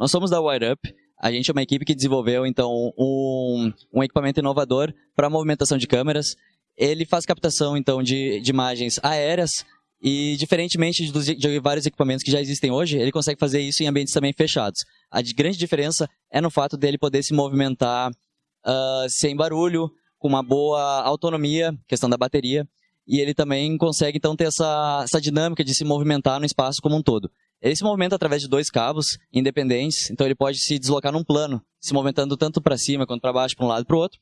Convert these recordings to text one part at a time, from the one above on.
Nós somos da Wire Up, a gente é uma equipe que desenvolveu, então, um, um equipamento inovador para movimentação de câmeras. Ele faz captação, então, de, de imagens aéreas e, diferentemente de vários equipamentos que já existem hoje, ele consegue fazer isso em ambientes também fechados. A de grande diferença é no fato dele poder se movimentar uh, sem barulho, com uma boa autonomia, questão da bateria, e ele também consegue então ter essa, essa dinâmica de se movimentar no espaço como um todo. Ele se movimenta através de dois cabos independentes, então ele pode se deslocar num plano, se movimentando tanto para cima quanto para baixo, para um lado e para o outro.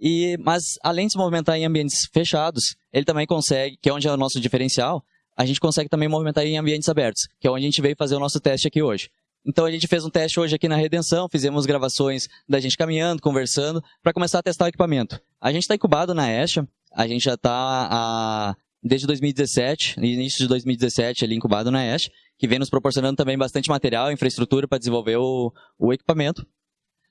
E, mas além de se movimentar em ambientes fechados, ele também consegue, que é onde é o nosso diferencial, a gente consegue também movimentar em ambientes abertos, que é onde a gente veio fazer o nosso teste aqui hoje. Então a gente fez um teste hoje aqui na Redenção, fizemos gravações da gente caminhando, conversando, para começar a testar o equipamento. A gente está incubado na Esha, a gente já está desde 2017, início de 2017 ali incubado na Esha, que vem nos proporcionando também bastante material, infraestrutura para desenvolver o, o equipamento.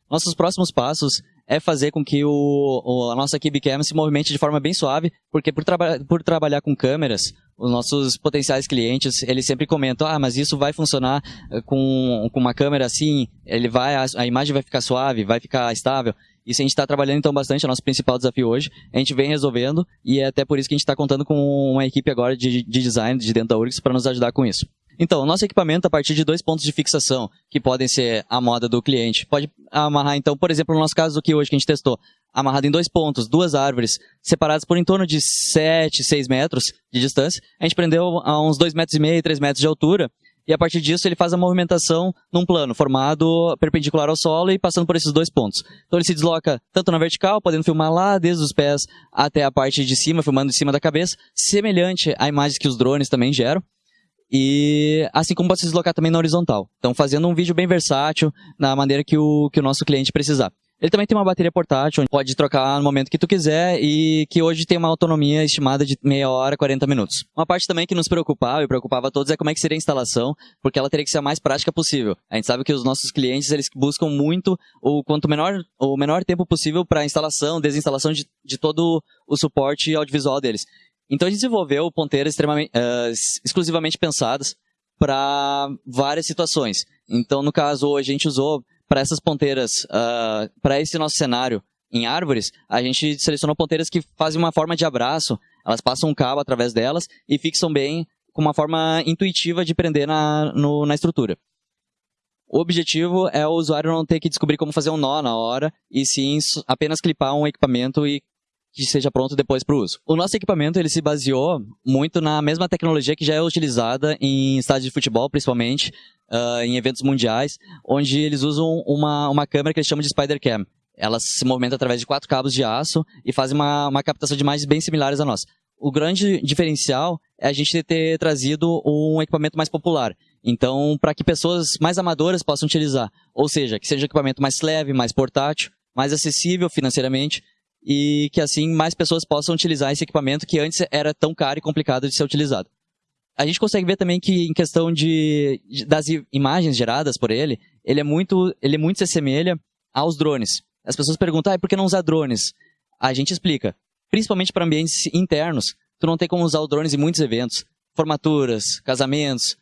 Nossos próximos passos é fazer com que o, o, a nossa KibiCam se movimente de forma bem suave, porque por, traba por trabalhar com câmeras, os nossos potenciais clientes, eles sempre comentam, ah, mas isso vai funcionar eh, com, com uma câmera assim, ele vai, a, a imagem vai ficar suave, vai ficar estável. Isso a gente está trabalhando então bastante, é o nosso principal desafio hoje. A gente vem resolvendo e é até por isso que a gente está contando com uma equipe agora de, de design de dentro da URGS para nos ajudar com isso. Então, o nosso equipamento, a partir de dois pontos de fixação, que podem ser a moda do cliente, pode amarrar, então, por exemplo, no nosso caso aqui hoje que a gente testou, amarrado em dois pontos, duas árvores, separadas por em torno de 7, 6 metros de distância. A gente prendeu a uns 2,5 metros e meio, 3 metros de altura, e a partir disso ele faz a movimentação num plano formado perpendicular ao solo e passando por esses dois pontos. Então ele se desloca tanto na vertical, podendo filmar lá desde os pés até a parte de cima, filmando em cima da cabeça, semelhante a imagens que os drones também geram. E assim como pode se deslocar também na horizontal. Então, fazendo um vídeo bem versátil, na maneira que o, que o nosso cliente precisar. Ele também tem uma bateria portátil, onde pode trocar no momento que tu quiser e que hoje tem uma autonomia estimada de meia hora, 40 minutos. Uma parte também que nos preocupava e preocupava a todos é como é que seria a instalação, porque ela teria que ser a mais prática possível. A gente sabe que os nossos clientes, eles buscam muito o quanto menor, o menor tempo possível para instalação, desinstalação de, de todo o suporte audiovisual deles. Então a gente desenvolveu ponteiras uh, exclusivamente pensadas para várias situações. Então, no caso, a gente usou para essas ponteiras, uh, para esse nosso cenário em árvores, a gente selecionou ponteiras que fazem uma forma de abraço, elas passam um cabo através delas e fixam bem com uma forma intuitiva de prender na, no, na estrutura. O objetivo é o usuário não ter que descobrir como fazer um nó na hora, e sim apenas clipar um equipamento e que seja pronto depois para o uso. O nosso equipamento ele se baseou muito na mesma tecnologia que já é utilizada em estádios de futebol, principalmente, uh, em eventos mundiais, onde eles usam uma, uma câmera que eles chamam de Spider Cam. Ela se movimenta através de quatro cabos de aço e faz uma, uma captação de imagens bem similares à nossa. O grande diferencial é a gente ter trazido um equipamento mais popular. Então, para que pessoas mais amadoras possam utilizar. Ou seja, que seja um equipamento mais leve, mais portátil, mais acessível financeiramente e que assim mais pessoas possam utilizar esse equipamento que antes era tão caro e complicado de ser utilizado. A gente consegue ver também que em questão de, de das imagens geradas por ele, ele é muito, ele muito se assemelha aos drones. As pessoas perguntam, ah, por que não usar drones? A gente explica. Principalmente para ambientes internos, tu não tem como usar drones em muitos eventos. Formaturas, casamentos,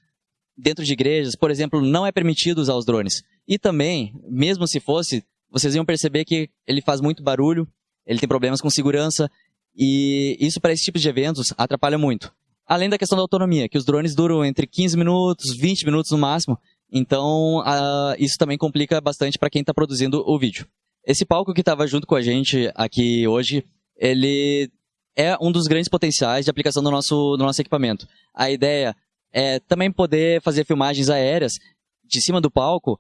dentro de igrejas, por exemplo, não é permitido usar os drones. E também, mesmo se fosse, vocês iam perceber que ele faz muito barulho, ele tem problemas com segurança e isso para esse tipo de eventos atrapalha muito. Além da questão da autonomia, que os drones duram entre 15 minutos, 20 minutos no máximo, então uh, isso também complica bastante para quem está produzindo o vídeo. Esse palco que estava junto com a gente aqui hoje, ele é um dos grandes potenciais de aplicação do nosso, do nosso equipamento. A ideia é também poder fazer filmagens aéreas de cima do palco,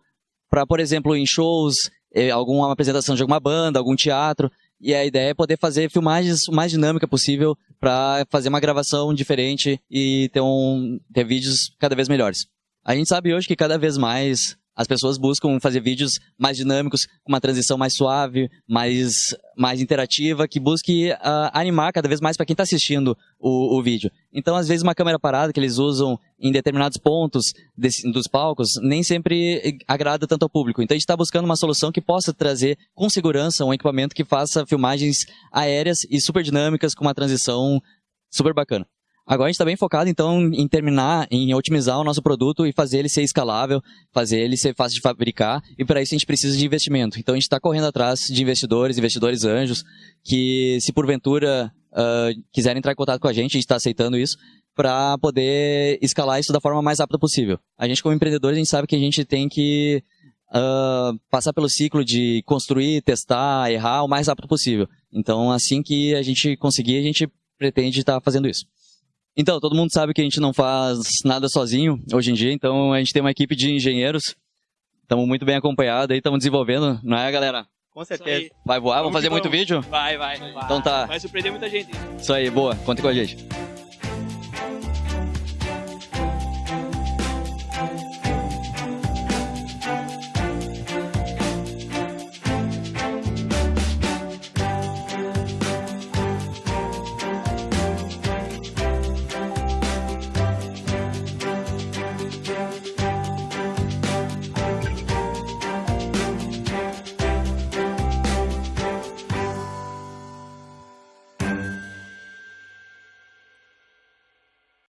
para, por exemplo, em shows, eh, alguma apresentação de alguma banda, algum teatro, e a ideia é poder fazer filmagens o mais dinâmica possível para fazer uma gravação diferente e ter, um, ter vídeos cada vez melhores. A gente sabe hoje que cada vez mais as pessoas buscam fazer vídeos mais dinâmicos, com uma transição mais suave, mais, mais interativa, que busque uh, animar cada vez mais para quem está assistindo o, o, vídeo. Então, às vezes, uma câmera parada que eles usam em determinados pontos desse, dos palcos nem sempre agrada tanto ao público. Então, a gente está buscando uma solução que possa trazer com segurança um equipamento que faça filmagens aéreas e super dinâmicas com uma transição super bacana. Agora a gente está bem focado, então, em terminar, em otimizar o nosso produto e fazer ele ser escalável, fazer ele ser fácil de fabricar, e para isso a gente precisa de investimento. Então a gente está correndo atrás de investidores, investidores anjos, que se porventura uh, quiserem entrar em contato com a gente, a gente está aceitando isso, para poder escalar isso da forma mais rápida possível. A gente, como empreendedor, a gente sabe que a gente tem que uh, passar pelo ciclo de construir, testar, errar o mais rápido possível. Então, assim que a gente conseguir, a gente pretende estar tá fazendo isso. Então, todo mundo sabe que a gente não faz nada sozinho hoje em dia, então a gente tem uma equipe de engenheiros, estamos muito bem acompanhados aí, estamos desenvolvendo, não é, galera? Com certeza. Vai voar? Vamos, vamos fazer muito vídeo? Vai, vai, vai. Então tá. Vai surpreender muita gente. Isso aí, boa. Conta com a gente.